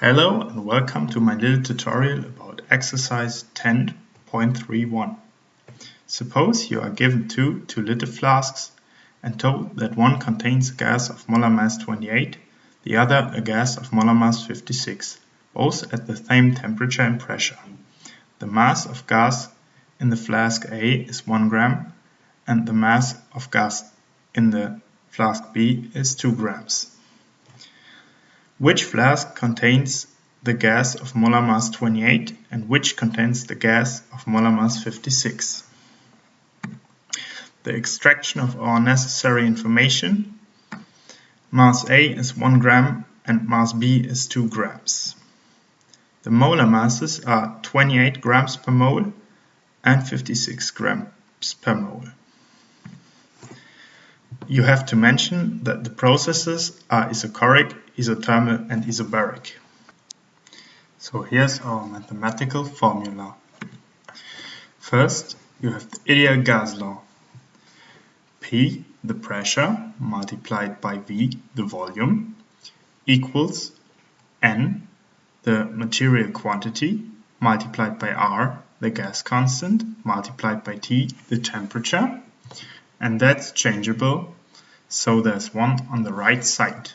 Hello and welcome to my little tutorial about exercise 10.31. Suppose you are given two 2 liter flasks and told that one contains a gas of molar mass 28, the other a gas of molar mass 56, both at the same temperature and pressure. The mass of gas in the flask A is 1 gram and the mass of gas in the flask B is 2 grams. Which flask contains the gas of molar mass 28 and which contains the gas of molar mass 56? The extraction of our necessary information. Mass A is 1 gram and mass B is 2 grams. The molar masses are 28 grams per mole and 56 grams per mole you have to mention that the processes are isochoric, isothermal and isobaric. So here's our mathematical formula. First, you have the ideal gas law. P, the pressure, multiplied by V, the volume, equals N, the material quantity, multiplied by R, the gas constant, multiplied by T, the temperature, and that's changeable so there's one on the right side.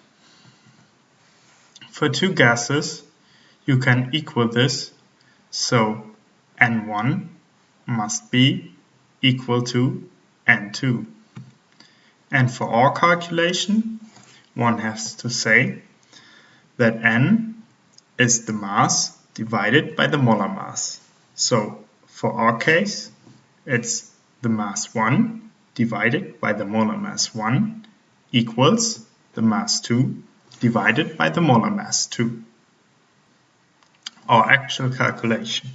For two gases you can equal this so N1 must be equal to N2 and for our calculation one has to say that N is the mass divided by the molar mass. So for our case it's the mass 1 divided by the molar mass 1 equals the mass 2 divided by the molar mass 2. Our actual calculation.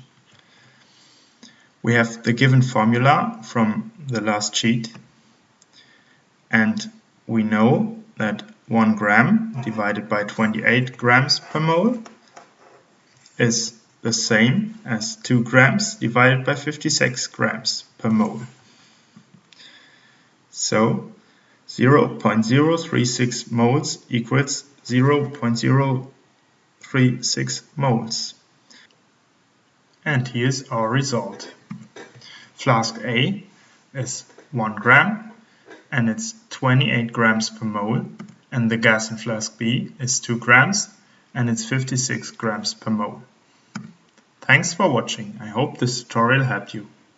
We have the given formula from the last sheet and we know that 1 gram divided by 28 grams per mole is the same as 2 grams divided by 56 grams per mole. So 0.036 moles equals 0.036 moles. And here's our result. Flask A is 1 gram and it's 28 grams per mole and the gas in flask B is 2 grams and it's 56 grams per mole. Thanks for watching. I hope this tutorial helped you.